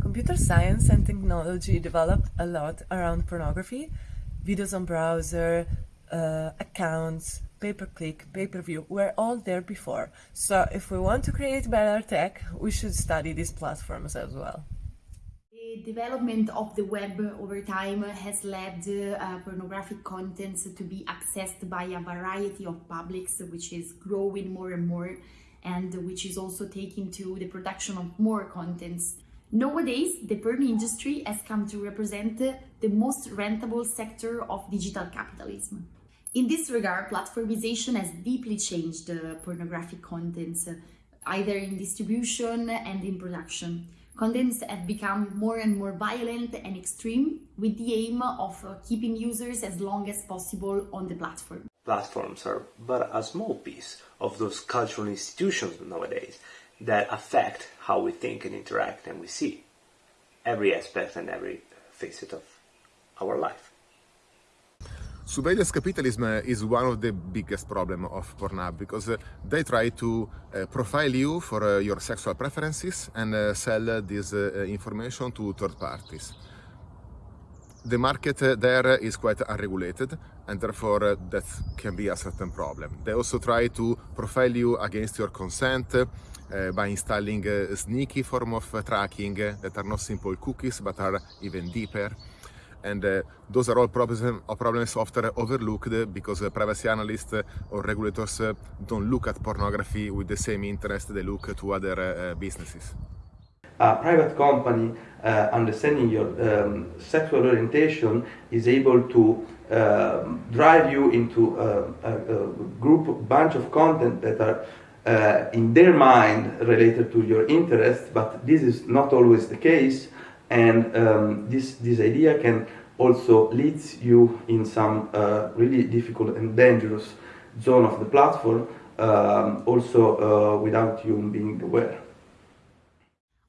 Computer science and technology developed a lot around pornography, videos on browser, uh, accounts, pay-per-click, pay-per-view were all there before. So if we want to create better tech, we should study these platforms as well. The development of the web over time has led uh, pornographic contents to be accessed by a variety of publics, which is growing more and more and which is also taking to the production of more contents. Nowadays, the porn industry has come to represent the most rentable sector of digital capitalism. In this regard, platformization has deeply changed uh, pornographic contents, uh, either in distribution and in production. Contents have become more and more violent and extreme with the aim of uh, keeping users as long as possible on the platform. Platforms are but a small piece of those cultural institutions nowadays that affect how we think and interact and we see every aspect and every facet of our life. Surveillance capitalism is one of the biggest problems of Pornhub because uh, they try to uh, profile you for uh, your sexual preferences and uh, sell uh, this uh, information to third parties. The market there is quite unregulated and therefore that can be a certain problem. They also try to profile you against your consent by installing a sneaky form of tracking that are not simple cookies but are even deeper and uh, those are all problem, problems often overlooked because uh, privacy analysts or regulators uh, don't look at pornography with the same interest they look to other businesses. A private company uh, understanding your um, sexual orientation is able to uh, drive you into a, a, a, group bunch of content that are uh, in their mind related to your interests, but this is not always the case and um, this, this idea can also leads you in some uh, really difficult and dangerous zone of the platform, um, also uh, without you being aware.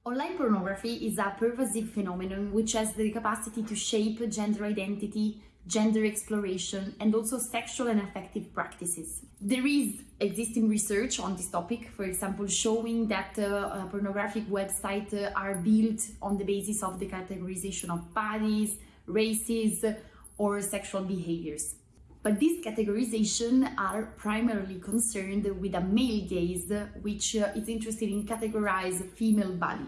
Online pornography is a pervasive phenomenon which has the capacity to shape gender identity, gender exploration, and also sexual and affective practices. There is existing research on this topic, for example, showing that uh, uh, pornographic websites uh, are built on the basis of the categorization of bodies, races, or sexual behaviors. But these categorizations are primarily concerned with a male gaze, which uh, is interested in categorize female body.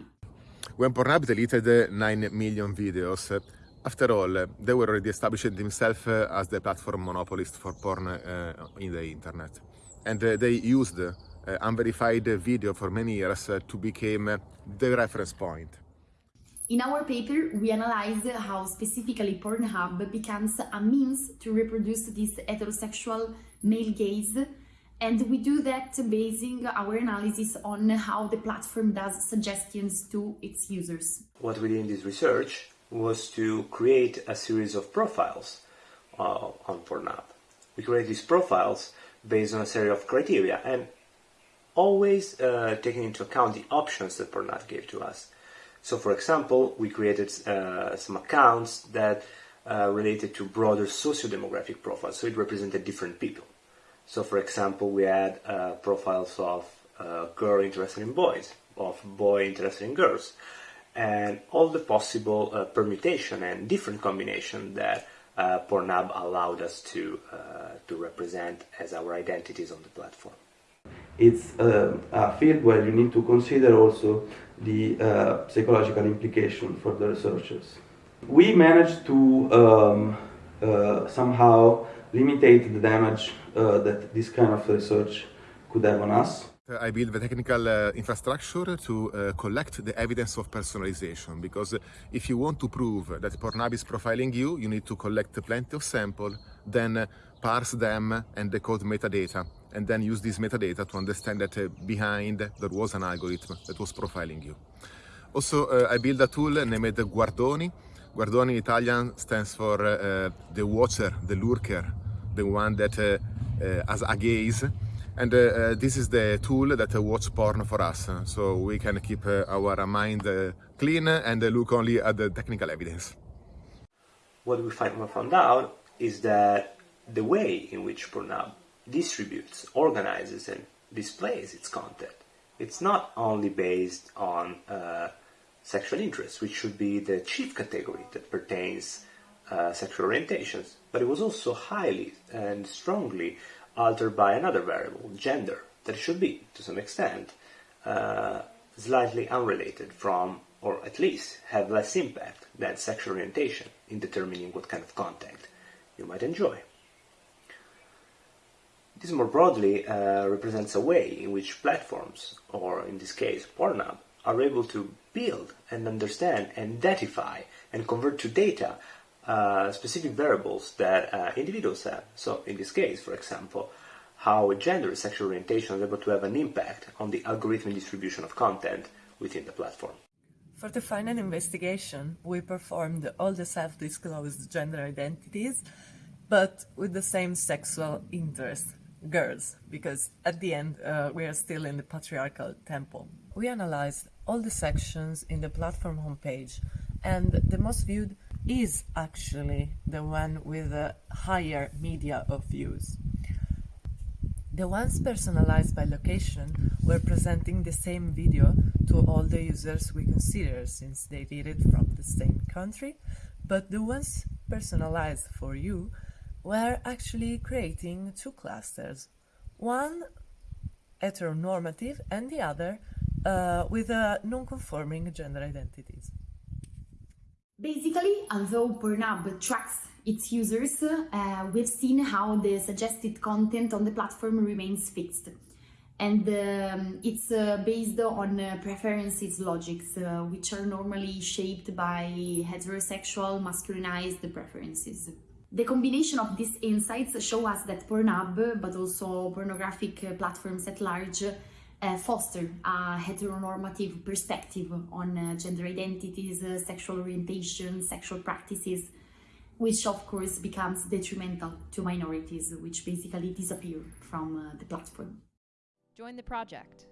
When Pornhub deleted 9 million videos, after all, they were already establishing themselves as the platform monopolist for porn uh, in the internet. And uh, they used uh, unverified video for many years to become the reference point. In our paper, we analyze how specifically Pornhub becomes a means to reproduce this heterosexual male gaze and we do that basing our analysis on how the platform does suggestions to its users. What we did in this research was to create a series of profiles uh, on Pornhub. We create these profiles based on a series of criteria and always uh, taking into account the options that Pornhub gave to us. So for example, we created uh, some accounts that uh, related to broader socio-demographic profiles, so it represented different people. So for example, we had uh, profiles of uh, girl interested in boys, of boy interested in girls, and all the possible uh, permutation and different combination that uh, Pornhub allowed us to, uh, to represent as our identities on the platform. It's uh, a field where you need to consider also the uh, psychological implication for the researchers. We managed to um, uh, somehow limitate the damage that this kind of research could have on us. I build the technical uh, infrastructure to uh, collect the evidence of personalization because if you want to prove that Pornhub is profiling you, you need to collect plenty of sample, then uh, parse them and decode metadata, and then use this metadata to understand that uh, behind there was an algorithm that was profiling you. Also, uh, I build a tool named Guardoni. Guardoni in Italian stands for uh, the watcher, the lurker, the one that has a gaze and uh, uh, this is the tool that uh, watch porn for us, so we can keep our mind clean and look only at the technical evidence. What we found out is that the way in which Pornhub distributes, organizes and displays its content. It's not only based on uh, sexual interest, which should be the chief category that pertains uh, sexual orientations, but it was also highly and strongly altered by another variable, gender, that should be, to some extent, uh, slightly unrelated from, or at least have less impact than sexual orientation in determining what kind of content you might enjoy. This more broadly uh, represents a way in which platforms, or in this case Pornhub, are able to build and understand and identify and convert to data uh, specific variables that uh, individuals have. So in this case, for example, how gender and sexual orientation is able to have an impact on the algorithmic distribution of content within the platform. For the final investigation, we performed all the self-disclosed gender identities, but with the same sexual interest, girls, because at the end uh, we are still in the patriarchal temple. We analyzed all the sections in the platform homepage, and the most viewed is actually the one with the higher media of views. The ones personalized by location were presenting the same video to all the users we consider since they did it from the same country, but the ones personalized for you were actually creating two clusters. One heteronormative and the other uh, with uh, non-conforming gender identities. Basically, although Pornhub tracks its users, uh, we've seen how the suggested content on the platform remains fixed. And um, it's uh, based on uh, preferences logics, uh, which are normally shaped by heterosexual masculinized preferences. The combination of these insights show us that Pornhub, but also pornographic uh, platforms at large, uh, foster a heteronormative perspective on uh, gender identities, uh, sexual orientation, sexual practices, which of course becomes detrimental to minorities, which basically disappear from uh, the platform. Join the project.